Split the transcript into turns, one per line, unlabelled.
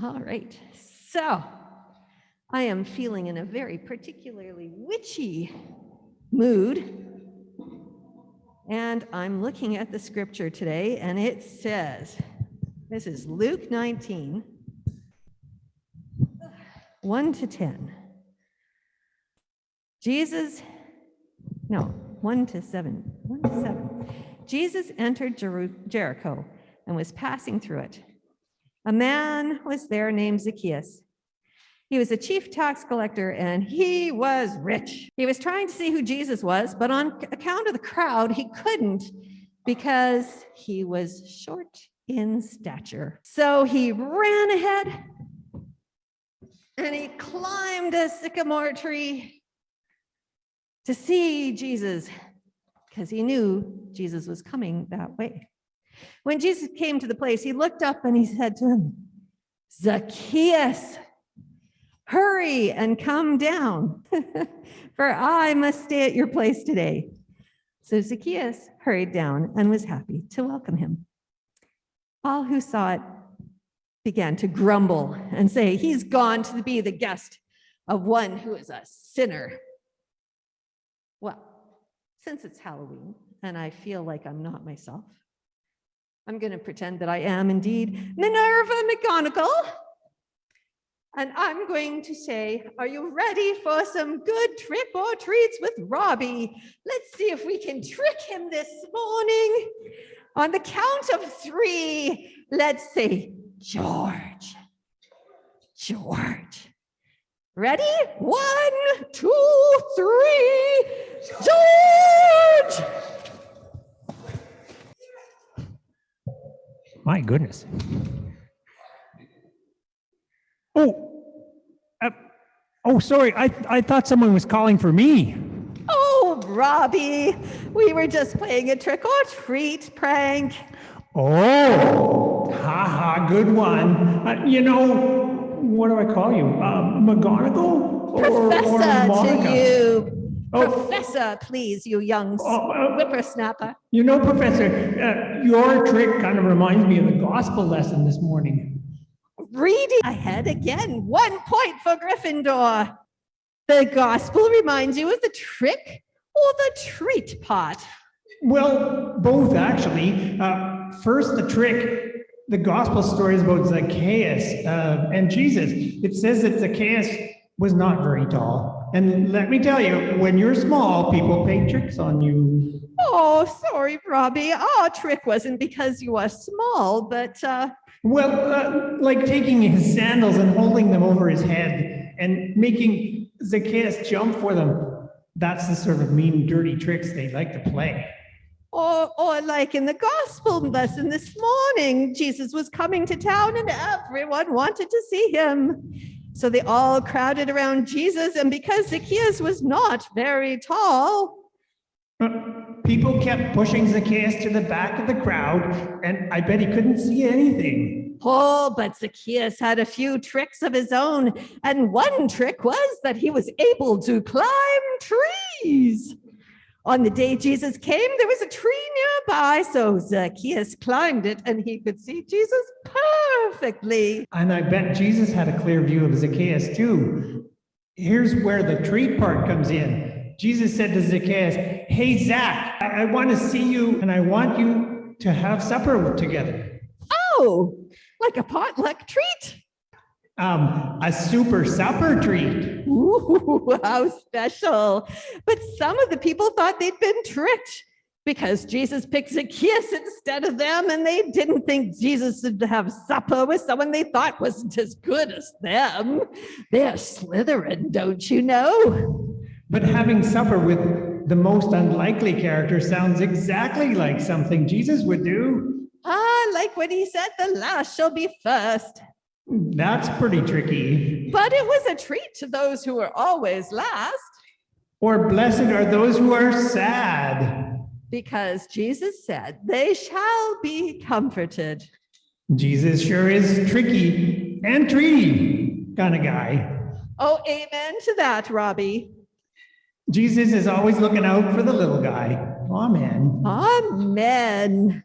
All right, so I am feeling in a very particularly witchy mood. And I'm looking at the scripture today, and it says, this is Luke 19, 1 to 10. Jesus, no, 1 to 7, 1 to 7. Jesus entered Jeru- Jericho and was passing through it. A man was there named Zacchaeus. He was a chief tax collector and he was rich. He was trying to see who Jesus was, but on account of the crowd, he couldn't because he was short in stature. So he ran ahead and he climbed a sycamore tree to see Jesus because he knew Jesus was coming that way. When Jesus came to the place, he looked up and he said to him, Zacchaeus, hurry and come down, for I must stay at your place today. So Zacchaeus hurried down and was happy to welcome him. All who saw it began to grumble and say, He's gone to be the guest of one who is a sinner. Well, since it's Halloween and I feel like I'm not myself, I'm going to pretend that I am indeed Minerva McGonagall. And I'm going to say, are you ready for some good trick or treats with Robbie? Let's see if we can trick him this morning. On the count of three, let's say, George, George. Ready? One, two, three, George!
My goodness. Oh, uh, oh, sorry. I, I thought someone was calling for me.
Oh, Robbie, we were just playing a trick or treat prank.
Oh, haha, good one. Uh, you know, what do I call you? Uh, McGonagall? Or, or
Professor to you.
Oh.
Professor, please, you young
Oh, uh,
whippersnapper.
You know, Professor, uh, your trick kind of reminds me of the gospel lesson this morning.
Reading ahead again. One point for Gryffindor. The gospel reminds you of the trick or the treat part.
Well, both actually. Uh, first, the trick. The gospel story is about Zacchaeus uh, and Jesus. It says that Zacchaeus was not very tall. And let me tell you, when you're small, people play tricks on you.
Oh, sorry, Robbie. Our trick wasn't because you are small, but uh,
Well, uh, like taking his sandals and holding them over his head and making Zacchaeus jump for them. That's the sort of mean, dirty tricks they like to play.
Or, or like in the gospel lesson this morning, Jesus was coming to town and everyone wanted to see him. So they all crowded around Jesus. And because Zacchaeus was not very tall,
People kept pushing Zacchaeus to the back of the crowd, and I bet he couldn't see anything.
oh, but Zacchaeus had a few tricks of his own. And one trick was that he was able to climb trees. On the day Jesus came, there was a tree nearby. So Zacchaeus climbed it and he could see Jesus perfectly.
And I bet Jesus had a clear view of Zacchaeus too. Here's where the tree part comes in. Jesus said to Zacchaeus, Hey, Zach, I, I want to see you and I want you to have supper together.
Oh, like a potluck treat.
Um, a super supper treat.
Ooh, how special. But some of the people thought they'd been tricked because Jesus picked Zacchaeus instead of them, and they didn't think Jesus would have supper with someone they thought wasn't as good as them. They're Slytherin, don't you know?
But having supper with the most unlikely character sounds exactly like something Jesus would do.
Ah, like when he said the last shall be first.
That's pretty tricky.
But it was a treat to those who were always last.
Or blessed are those who are sad.
because Jesus said, They shall be comforted.
Jesus sure is tricky and treaty kind of guy.
Oh, amen to that, Robbie.
Jesus is always looking out for the little guy. Amen.
Amen.